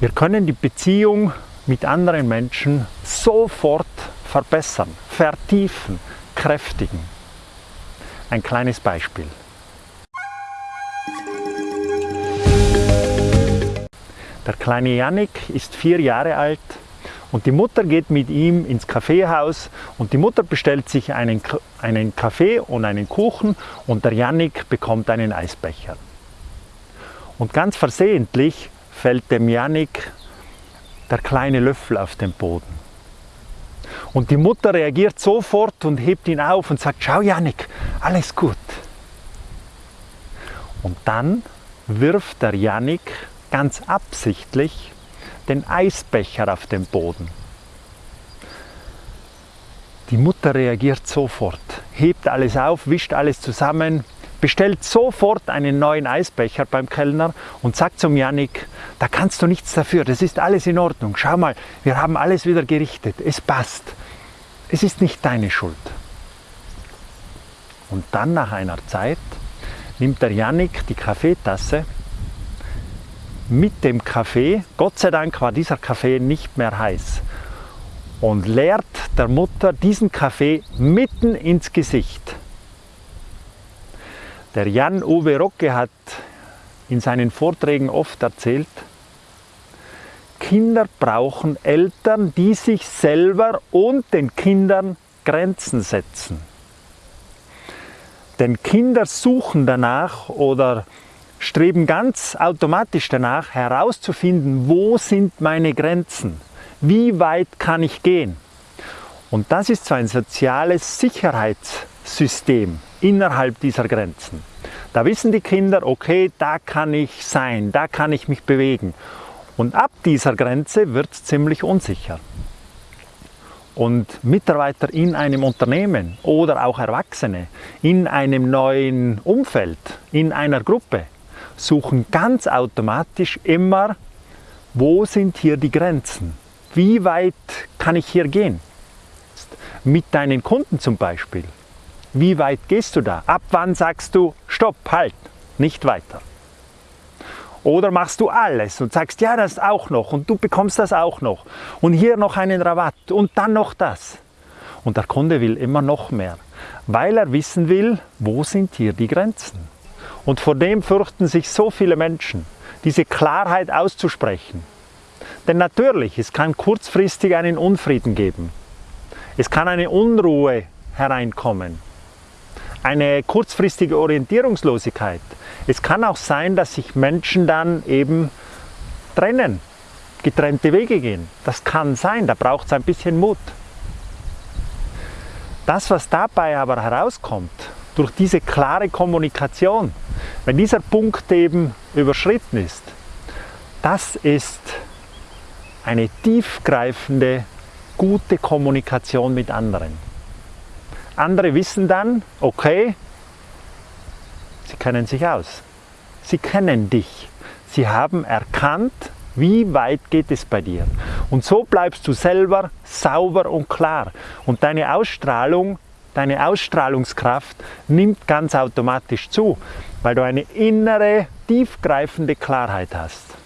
Wir können die Beziehung mit anderen Menschen sofort verbessern, vertiefen, kräftigen. Ein kleines Beispiel. Der kleine Yannick ist vier Jahre alt und die Mutter geht mit ihm ins Kaffeehaus und die Mutter bestellt sich einen, einen Kaffee und einen Kuchen und der Yannick bekommt einen Eisbecher. Und ganz versehentlich fällt dem Yannick der kleine Löffel auf den Boden. Und die Mutter reagiert sofort und hebt ihn auf und sagt, schau Yannick, alles gut. Und dann wirft der Yannick ganz absichtlich den Eisbecher auf den Boden. Die Mutter reagiert sofort, hebt alles auf, wischt alles zusammen, bestellt sofort einen neuen Eisbecher beim Kellner und sagt zum Yannick, da kannst du nichts dafür, das ist alles in Ordnung. Schau mal, wir haben alles wieder gerichtet, es passt. Es ist nicht deine Schuld. Und dann nach einer Zeit nimmt der Yannick die Kaffeetasse mit dem Kaffee, Gott sei Dank war dieser Kaffee nicht mehr heiß, und leert der Mutter diesen Kaffee mitten ins Gesicht. Der Jan-Uwe Rocke hat in seinen Vorträgen oft erzählt, Kinder brauchen Eltern, die sich selber und den Kindern Grenzen setzen. Denn Kinder suchen danach oder streben ganz automatisch danach herauszufinden, wo sind meine Grenzen, wie weit kann ich gehen. Und das ist so ein soziales Sicherheitssystem innerhalb dieser Grenzen. Da wissen die Kinder, okay, da kann ich sein, da kann ich mich bewegen. Und ab dieser Grenze wird es ziemlich unsicher. Und Mitarbeiter in einem Unternehmen oder auch Erwachsene in einem neuen Umfeld, in einer Gruppe, suchen ganz automatisch immer, wo sind hier die Grenzen? Wie weit kann ich hier gehen? Mit deinen Kunden zum Beispiel. Wie weit gehst du da? Ab wann sagst du, stopp, halt, nicht weiter? Oder machst du alles und sagst, ja, das auch noch und du bekommst das auch noch und hier noch einen Rabatt und dann noch das. Und der Kunde will immer noch mehr, weil er wissen will, wo sind hier die Grenzen. Und vor dem fürchten sich so viele Menschen, diese Klarheit auszusprechen. Denn natürlich, es kann kurzfristig einen Unfrieden geben. Es kann eine Unruhe hereinkommen. Eine kurzfristige Orientierungslosigkeit. Es kann auch sein, dass sich Menschen dann eben trennen, getrennte Wege gehen. Das kann sein, da braucht es ein bisschen Mut. Das, was dabei aber herauskommt, durch diese klare Kommunikation, wenn dieser Punkt eben überschritten ist, das ist eine tiefgreifende, gute Kommunikation mit anderen. Andere wissen dann, okay, sie kennen sich aus. Sie kennen dich. Sie haben erkannt, wie weit geht es bei dir. Und so bleibst du selber sauber und klar. Und deine Ausstrahlung deine Ausstrahlungskraft nimmt ganz automatisch zu, weil du eine innere, tiefgreifende Klarheit hast.